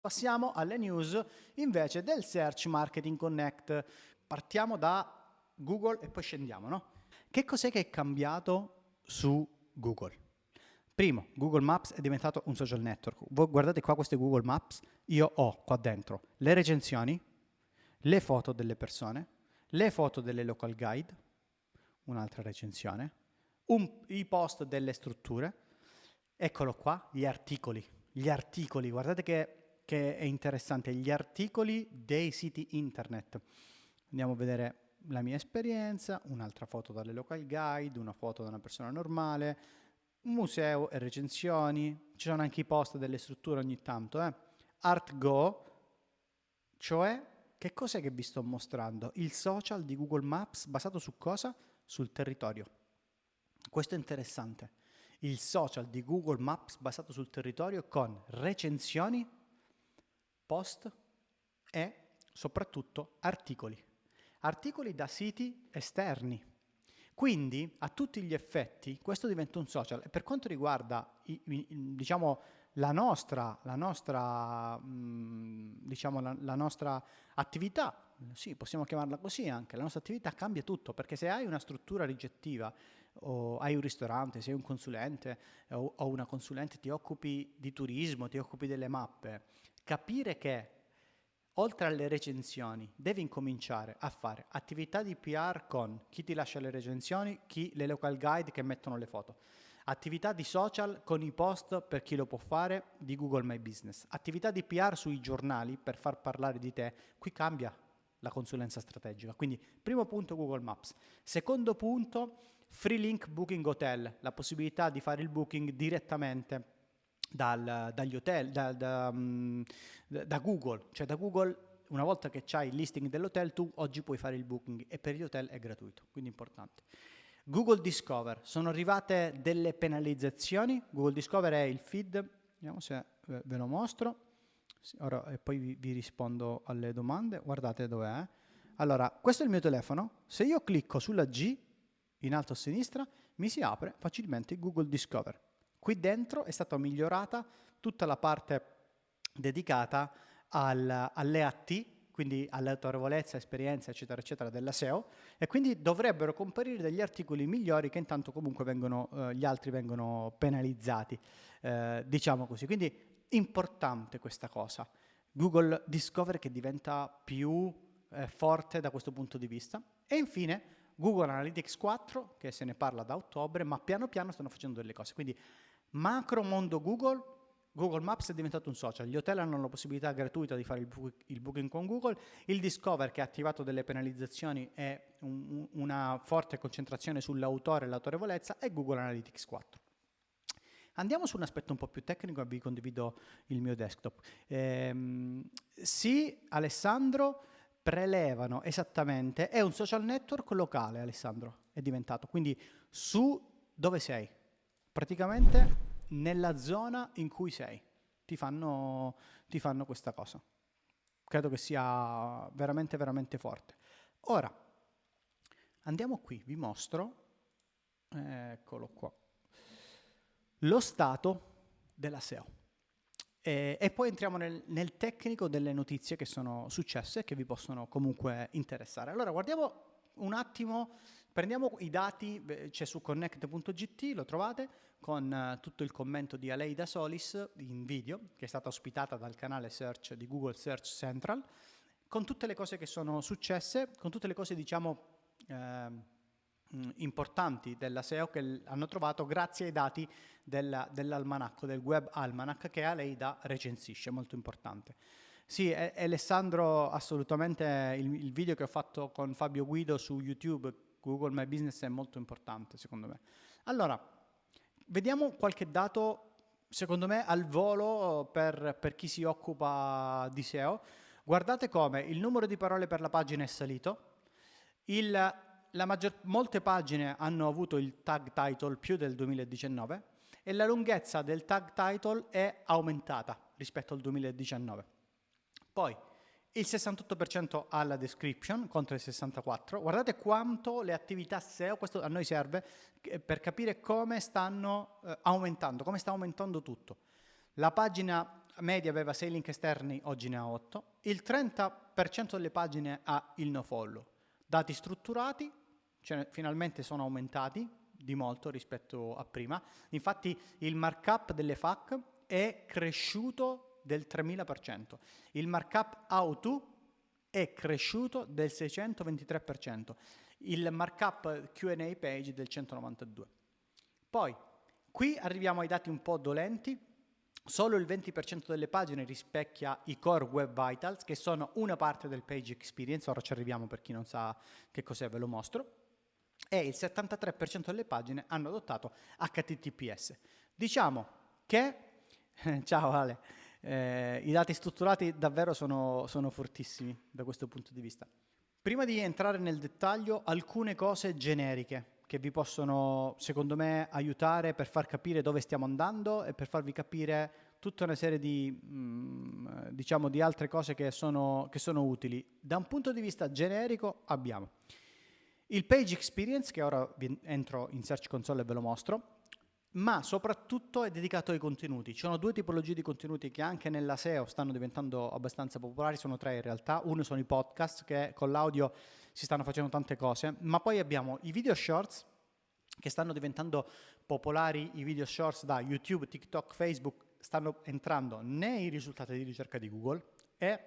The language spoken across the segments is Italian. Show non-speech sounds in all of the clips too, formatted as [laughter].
Passiamo alle news invece del Search Marketing Connect. Partiamo da Google e poi scendiamo, no? Che cos'è che è cambiato su Google? Primo, Google Maps è diventato un social network. Voi guardate qua queste Google Maps, io ho qua dentro le recensioni, le foto delle persone, le foto delle local guide, un'altra recensione, un, i post delle strutture, eccolo qua, gli articoli. Gli articoli, guardate che che è interessante, gli articoli dei siti internet. Andiamo a vedere la mia esperienza, un'altra foto dalle local guide, una foto da una persona normale, un museo e recensioni, ci sono anche i post delle strutture ogni tanto. Eh. ArtGo, cioè che cos'è che vi sto mostrando? Il social di Google Maps basato su cosa? Sul territorio. Questo è interessante. Il social di Google Maps basato sul territorio con recensioni post e soprattutto articoli. Articoli da siti esterni. Quindi a tutti gli effetti questo diventa un social e per quanto riguarda diciamo, la nostra, la nostra, mh, diciamo, la, la nostra attività, sì, possiamo chiamarla così anche, la nostra attività cambia tutto, perché se hai una struttura ricettiva o hai un ristorante, sei un consulente o una consulente, ti occupi di turismo, ti occupi delle mappe, capire che oltre alle recensioni devi incominciare a fare attività di PR con chi ti lascia le recensioni, chi le local guide che mettono le foto, attività di social con i post per chi lo può fare di Google My Business, attività di PR sui giornali per far parlare di te, qui cambia la consulenza strategica. Quindi primo punto Google Maps. Secondo punto Free Link Booking Hotel, la possibilità di fare il booking direttamente dal, dagli hotel, da, da, mm, da, Google, cioè da Google una volta che c'hai il listing dell'hotel tu oggi puoi fare il booking e per gli hotel è gratuito, quindi importante. Google Discover, sono arrivate delle penalizzazioni, Google Discover è il feed, vediamo se ve lo mostro, ora e poi vi, vi rispondo alle domande, guardate dov'è. Allora, questo è il mio telefono, se io clicco sulla G in alto a sinistra mi si apre facilmente Google Discover. Qui dentro è stata migliorata tutta la parte dedicata al, all'EAT, quindi all'autorevolezza, esperienza, eccetera, eccetera, della SEO, e quindi dovrebbero comparire degli articoli migliori che intanto comunque vengono, eh, gli altri vengono penalizzati, eh, diciamo così. Quindi importante questa cosa. Google Discover che diventa più eh, forte da questo punto di vista. E infine Google Analytics 4, che se ne parla da ottobre, ma piano piano stanno facendo delle cose. Quindi Macro mondo Google, Google Maps è diventato un social, gli hotel hanno la possibilità gratuita di fare il, bu il booking con Google, il Discover che ha attivato delle penalizzazioni e un, una forte concentrazione sull'autore e l'autorevolezza e Google Analytics 4. Andiamo su un aspetto un po' più tecnico e vi condivido il mio desktop. Ehm, sì, Alessandro, prelevano esattamente, è un social network locale Alessandro, è diventato, quindi su dove sei, praticamente nella zona in cui sei, ti fanno, ti fanno questa cosa. Credo che sia veramente, veramente forte. Ora, andiamo qui, vi mostro, eccolo qua, lo stato della SEO. E, e poi entriamo nel, nel, tecnico delle notizie che sono successe e che vi possono comunque interessare. Allora, guardiamo un attimo, prendiamo i dati, c'è su connect.gt, lo trovate, con uh, tutto il commento di Aleida Solis in video, che è stata ospitata dal canale search di Google Search Central, con tutte le cose che sono successe, con tutte le cose, diciamo, eh, importanti della SEO che hanno trovato grazie ai dati dell'almanacco, del web almanac che Aleida recensisce, molto importante. Sì, Alessandro, assolutamente il, il, video che ho fatto con Fabio Guido su YouTube, Google My Business, è molto importante secondo me. Allora, vediamo qualche dato, secondo me, al volo per, per chi si occupa di SEO. Guardate come il numero di parole per la pagina è salito, il, maggior, molte pagine hanno avuto il tag title più del 2019 e la lunghezza del tag title è aumentata rispetto al 2019. Poi il 68% alla description contro il 64%. Guardate quanto le attività SEO, questo a noi serve per capire come stanno eh, aumentando, come sta aumentando tutto. La pagina media aveva 6 link esterni, oggi ne ha 8. Il 30% delle pagine ha il nofollow. Dati strutturati, cioè finalmente sono aumentati di molto rispetto a prima. Infatti il markup delle FAQ è cresciuto del 3000%. Il markup auto è cresciuto del 623%. Il markup Q&A page del 192%. Poi, qui arriviamo ai dati un po' dolenti, Solo il 20% delle pagine rispecchia i core web vitals, che sono una parte del page experience, ora ci arriviamo per chi non sa che cos'è, ve lo mostro, e il 73% delle pagine hanno adottato HTTPS. Diciamo che, [laughs] ciao Ale, eh, i dati strutturati davvero sono, sono fortissimi da questo punto di vista. Prima di entrare nel dettaglio, alcune cose generiche che vi possono, secondo me, aiutare per far capire dove stiamo andando e per farvi capire tutta una serie di, mm, diciamo, di altre cose che sono, che sono utili. Da un punto di vista generico abbiamo il page experience, che ora entro in Search Console e ve lo mostro, ma soprattutto è dedicato ai contenuti. Ci sono due tipologie di contenuti che anche nella SEO stanno diventando abbastanza popolari, sono tre in realtà. Uno sono i podcast, che con l'audio si stanno facendo tante cose, ma poi abbiamo i video shorts, che stanno diventando popolari, i video shorts da YouTube, TikTok, Facebook, stanno entrando nei risultati di ricerca di Google e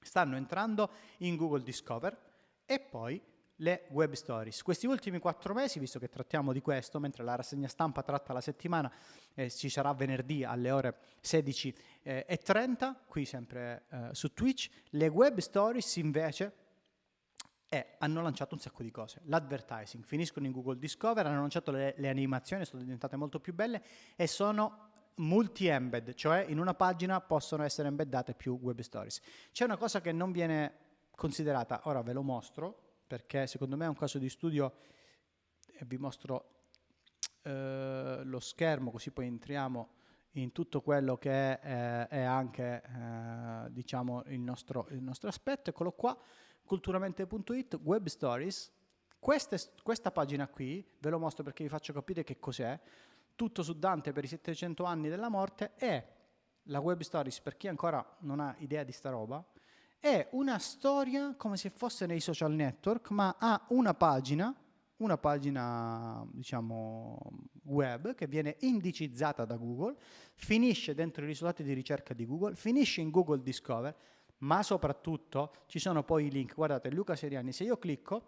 stanno entrando in Google Discover e poi le web stories. Questi ultimi quattro mesi, visto che trattiamo di questo, mentre la rassegna stampa tratta la settimana, eh, ci sarà venerdì alle ore 16.30, eh, qui sempre eh, su Twitch, le web stories invece eh, hanno lanciato un sacco di cose. L'advertising, finiscono in Google Discover, hanno lanciato le, le animazioni, sono diventate molto più belle e sono multi-embed, cioè in una pagina possono essere embeddate più web stories. C'è una cosa che non viene considerata, ora ve lo mostro, perché secondo me è un caso di studio, e vi mostro eh, lo schermo così poi entriamo in tutto quello che è, è anche eh, diciamo il nostro, il nostro aspetto, eccolo qua, culturamente.it, web stories, Queste, questa pagina qui, ve lo mostro perché vi faccio capire che cos'è, tutto su Dante per i 700 anni della morte, è la web stories, per chi ancora non ha idea di sta roba, è una storia come se fosse nei social network, ma ha una pagina, una pagina diciamo web che viene indicizzata da Google, finisce dentro i risultati di ricerca di Google, finisce in Google Discover, ma soprattutto ci sono poi i link. Guardate, Luca Seriani, se io clicco,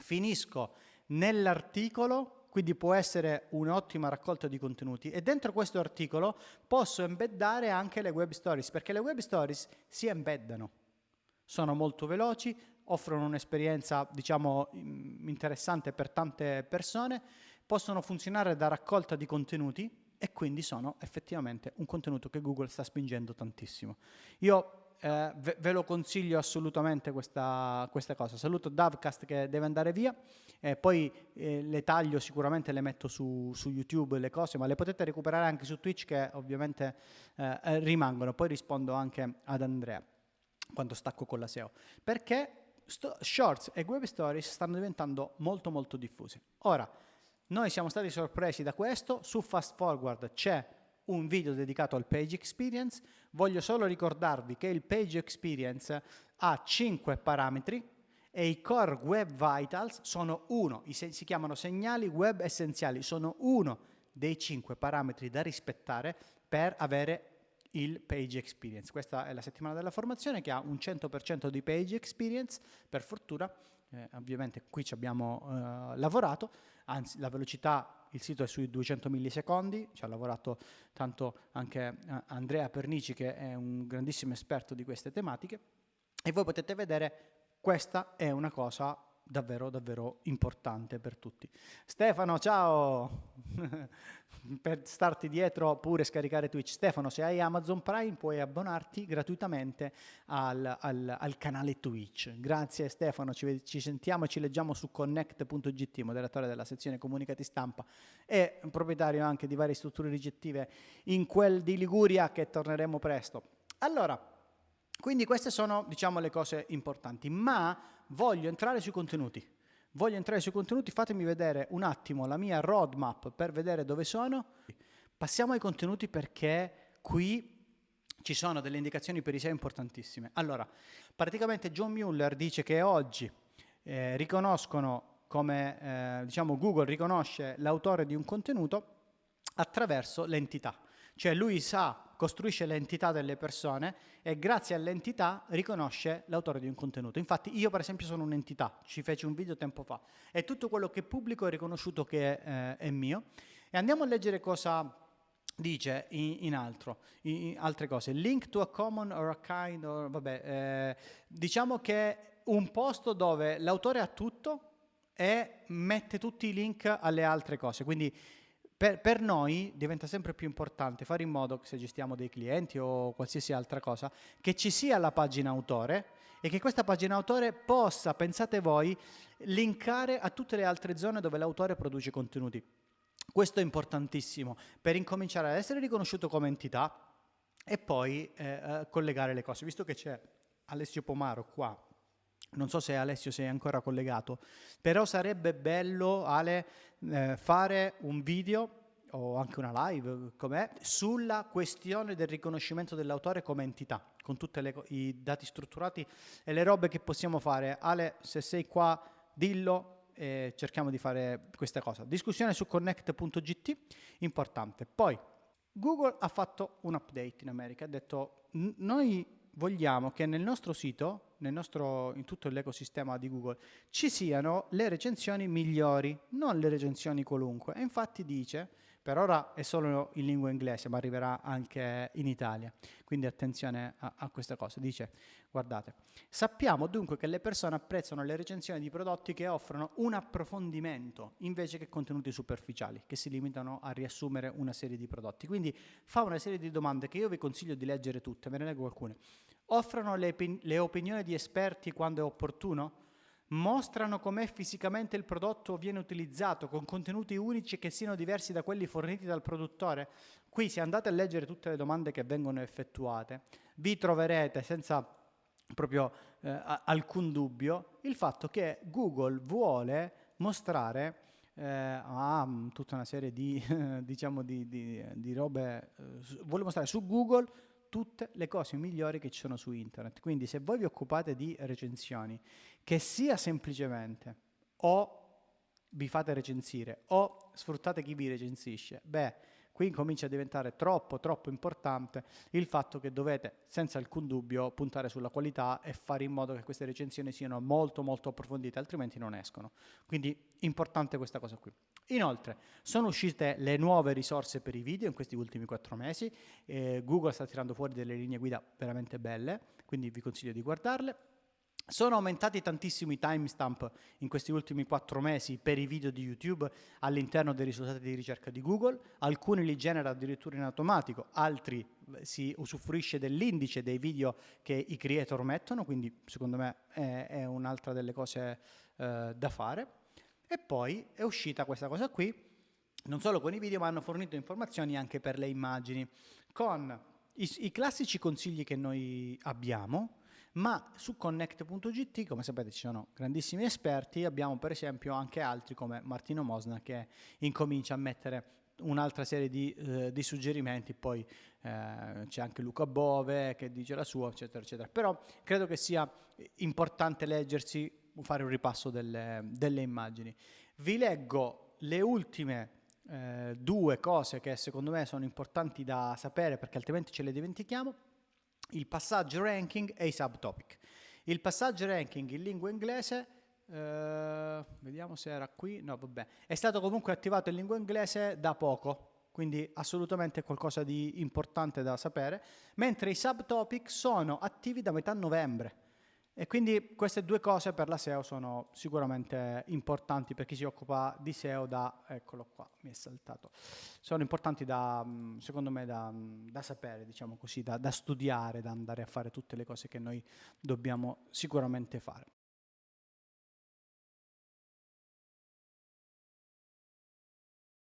finisco nell'articolo quindi può essere un'ottima raccolta di contenuti e dentro questo articolo posso embeddare anche le web stories perché le web stories si embeddano sono molto veloci, offrono un'esperienza diciamo interessante per tante persone, possono funzionare da raccolta di contenuti e quindi sono effettivamente un contenuto che Google sta spingendo tantissimo. Io eh, ve, ve, lo consiglio assolutamente questa, questa, cosa. Saluto Davcast che deve andare via, eh, poi eh, le taglio sicuramente, le metto su, su, YouTube le cose, ma le potete recuperare anche su Twitch che ovviamente eh, rimangono. Poi rispondo anche ad Andrea quando stacco con la SEO, perché shorts e web stories stanno diventando molto molto diffusi. Ora, noi siamo stati sorpresi da questo, su Fast Forward c'è un video dedicato al Page Experience, voglio solo ricordarvi che il Page Experience ha 5 parametri e i Core Web Vitals sono uno, si chiamano segnali web essenziali, sono uno dei 5 parametri da rispettare per avere il Page Experience. Questa è la settimana della formazione che ha un 100% di Page Experience, per fortuna, eh, ovviamente qui ci abbiamo eh, lavorato, anzi la velocità, il sito è sui 200 millisecondi, ci ha lavorato tanto anche eh, Andrea Pernici che è un grandissimo esperto di queste tematiche e voi potete vedere questa è una cosa davvero davvero importante per tutti. Stefano, ciao! [laughs] per starti dietro pure scaricare Twitch. Stefano, se hai Amazon Prime puoi abbonarti gratuitamente al, al, al canale Twitch. Grazie Stefano, ci, ci, sentiamo e ci leggiamo su connect.gt, moderatore della sezione comunicati stampa e proprietario anche di varie strutture ricettive in quel di Liguria che torneremo presto. Allora, quindi queste sono diciamo le cose importanti, ma voglio entrare sui contenuti. Voglio entrare sui contenuti, fatemi vedere un attimo la mia roadmap per vedere dove sono. Passiamo ai contenuti perché qui ci sono delle indicazioni per i SEO importantissime. Allora, praticamente John Mueller dice che oggi eh, riconoscono come, eh, diciamo, Google riconosce l'autore di un contenuto attraverso l'entità. Cioè lui sa, costruisce l'entità delle persone e grazie all'entità riconosce l'autore di un contenuto. Infatti io per esempio sono un'entità, ci feci un video tempo fa e tutto quello che pubblico è riconosciuto che eh, è mio. E andiamo a leggere cosa dice in, in altro, in, altre cose. Link to a common or a kind, or, vabbè, eh, diciamo che un posto dove l'autore ha tutto e mette tutti i link alle altre cose. Quindi per, per, noi diventa sempre più importante fare in modo se gestiamo dei clienti o qualsiasi altra cosa, che ci sia la pagina autore e che questa pagina autore possa, pensate voi, linkare a tutte le altre zone dove l'autore produce contenuti. Questo è importantissimo per incominciare ad essere riconosciuto come entità e poi eh, eh collegare le cose. Visto che c'è Alessio Pomaro qua, non so se Alessio sei ancora collegato, però sarebbe bello Ale eh, fare un video o anche una live com'è, sulla questione del riconoscimento dell'autore come entità, con tutti i dati strutturati e le robe che possiamo fare. Ale, se sei qua, dillo e cerchiamo di fare questa cosa. Discussione su connect.gt, importante. Poi, Google ha fatto un update in America, ha detto noi vogliamo che nel nostro sito, nel nostro, in tutto l'ecosistema di Google, ci siano le recensioni migliori, non le recensioni qualunque. E infatti dice, per ora è solo in lingua inglese, ma arriverà anche in Italia, quindi attenzione a, a questa cosa. Dice, guardate, sappiamo dunque che le persone apprezzano le recensioni di prodotti che offrono un approfondimento invece che contenuti superficiali, che si limitano a riassumere una serie di prodotti. Quindi fa una serie di domande che io vi consiglio di leggere tutte, ve ne leggo alcune. Offrono le, le opinioni di esperti quando è opportuno? Mostrano com'è fisicamente il prodotto viene utilizzato con contenuti unici che siano diversi da quelli forniti dal produttore? Qui se andate a leggere tutte le domande che vengono effettuate, vi troverete senza proprio eh, alcun dubbio il fatto che Google vuole mostrare eh, a tutta una serie di, [laughs] diciamo di, di, di robe, eh, vuole mostrare su Google tutte le cose migliori che ci sono su internet. Quindi se voi vi occupate di recensioni, che sia semplicemente o vi fate recensire o sfruttate chi vi recensisce, beh, qui comincia a diventare troppo, troppo importante il fatto che dovete, senza alcun dubbio, puntare sulla qualità e fare in modo che queste recensioni siano molto, molto approfondite, altrimenti non escono. Quindi importante questa cosa qui. Inoltre, sono uscite le nuove risorse per i video in questi ultimi quattro mesi, eh, Google sta tirando fuori delle linee guida veramente belle, quindi vi consiglio di guardarle. Sono aumentati tantissimo i timestamp in questi ultimi quattro mesi per i video di YouTube all'interno dei risultati di ricerca di Google, alcuni li genera addirittura in automatico, altri eh, si usufruisce dell'indice dei video che i creator mettono, quindi secondo me è, è un'altra delle cose eh, da fare. E poi è uscita questa cosa qui, non solo con i video, ma hanno fornito informazioni anche per le immagini, con i, i classici consigli che noi abbiamo, ma su connect.gt, come sapete ci sono grandissimi esperti, abbiamo per esempio anche altri come Martino Mosna che incomincia a mettere un'altra serie di, eh, di, suggerimenti, poi eh, c'è anche Luca Bove che dice la sua, eccetera, eccetera. Però credo che sia importante leggersi fare un ripasso delle, delle immagini. Vi leggo le ultime eh, due cose che secondo me sono importanti da sapere perché altrimenti ce le dimentichiamo, il passaggio ranking e i subtopic. Il passaggio ranking in lingua inglese, eh, vediamo se era qui, no vabbè, è stato comunque attivato in lingua inglese da poco, quindi assolutamente qualcosa di importante da sapere, mentre i subtopic sono attivi da metà novembre. E quindi queste due cose per la SEO sono sicuramente importanti per chi si occupa di SEO da, eccolo qua, mi è saltato, sono importanti da, mm, secondo me da, mm, da sapere, diciamo così, da, da, studiare, da andare a fare tutte le cose che noi dobbiamo sicuramente fare.